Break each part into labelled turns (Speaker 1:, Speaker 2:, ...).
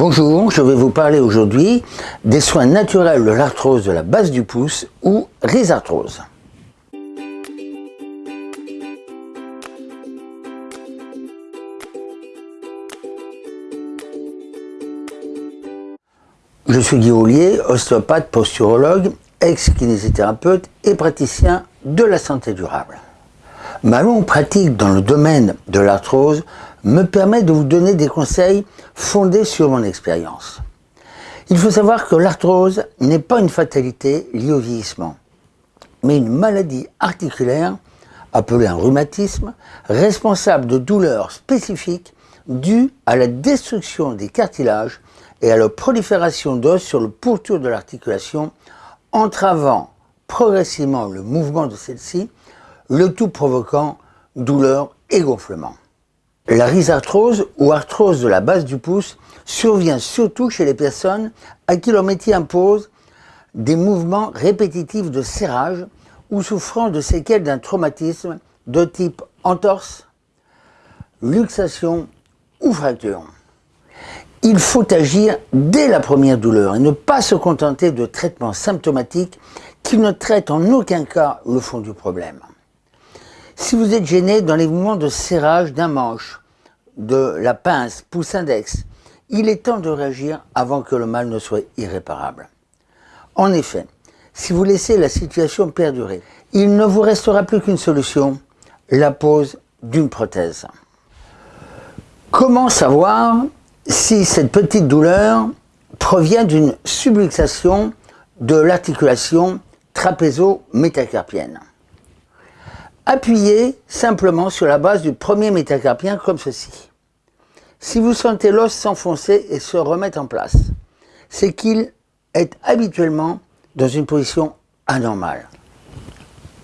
Speaker 1: Bonjour, je vais vous parler aujourd'hui des soins naturels de l'arthrose de la base du pouce ou rhizarthrose. Je suis Guy Ollier, ostéopathe, posturologue, ex-kinésithérapeute et praticien de la santé durable. Ma longue pratique dans le domaine de l'arthrose me permet de vous donner des conseils fondés sur mon expérience. Il faut savoir que l'arthrose n'est pas une fatalité liée au vieillissement, mais une maladie articulaire appelée un rhumatisme, responsable de douleurs spécifiques dues à la destruction des cartilages et à la prolifération d'os sur le pourtour de l'articulation, entravant progressivement le mouvement de celle-ci, le tout provoquant douleur et gonflement. La rhizarthrose ou arthrose de la base du pouce survient surtout chez les personnes à qui leur métier impose des mouvements répétitifs de serrage ou souffrant de séquelles d'un traumatisme de type entorse, luxation ou fracture. Il faut agir dès la première douleur et ne pas se contenter de traitements symptomatiques qui ne traitent en aucun cas le fond du problème. Si vous êtes gêné dans les mouvements de serrage d'un manche, de la pince, pouce index, il est temps de réagir avant que le mal ne soit irréparable. En effet, si vous laissez la situation perdurer, il ne vous restera plus qu'une solution, la pose d'une prothèse. Comment savoir si cette petite douleur provient d'une subluxation de l'articulation trapézo-métacarpienne? Appuyez simplement sur la base du premier métacarpien comme ceci. Si vous sentez l'os s'enfoncer et se remettre en place, c'est qu'il est habituellement dans une position anormale.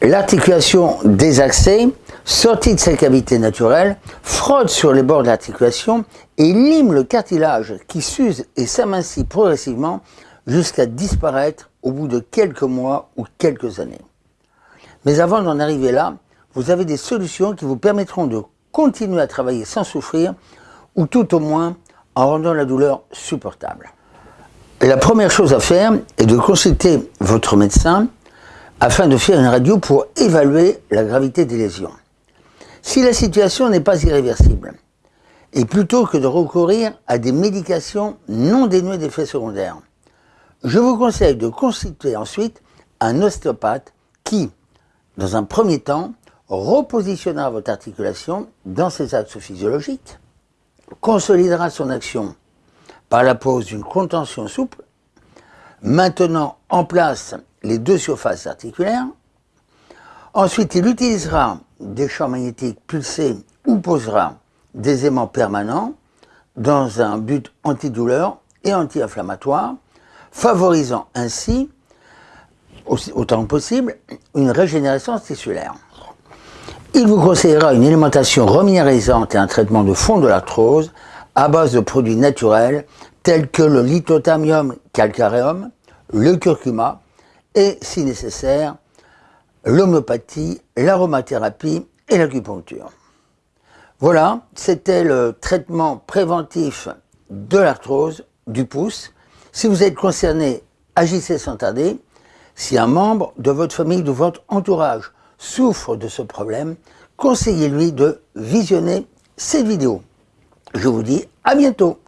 Speaker 1: L'articulation désaxée, sortie de sa cavité naturelle, frotte sur les bords de l'articulation et lime le cartilage qui s'use et s'amincit progressivement jusqu'à disparaître au bout de quelques mois ou quelques années. Mais avant d'en arriver là, vous avez des solutions qui vous permettront de continuer à travailler sans souffrir ou tout au moins en rendant la douleur supportable. la première chose à faire est de consulter votre médecin afin de faire une radio pour évaluer la gravité des lésions. Si la situation n'est pas irréversible, et plutôt que de recourir à des médications non dénuées d'effets secondaires, je vous conseille de consulter ensuite un ostéopathe qui, dans un premier temps, repositionnera votre articulation dans ses axes physiologiques, consolidera son action par la pose d'une contention souple, maintenant en place les deux surfaces articulaires. Ensuite, il utilisera des champs magnétiques pulsés ou posera des aimants permanents dans un but antidouleur et anti-inflammatoire, favorisant ainsi, autant que possible, une régénérescence tissulaire. Il vous conseillera une alimentation reminéralisante et un traitement de fond de l'arthrose à base de produits naturels tels que le lithotamium calcareum, le curcuma et, si nécessaire, l'homéopathie, l'aromathérapie et l'acupuncture. Voilà, c'était le traitement préventif de l'arthrose du pouce. Si vous êtes concerné, agissez sans tarder. Si un membre de votre famille, de votre entourage souffre de ce problème, conseillez-lui de visionner cette vidéo. Je vous dis à bientôt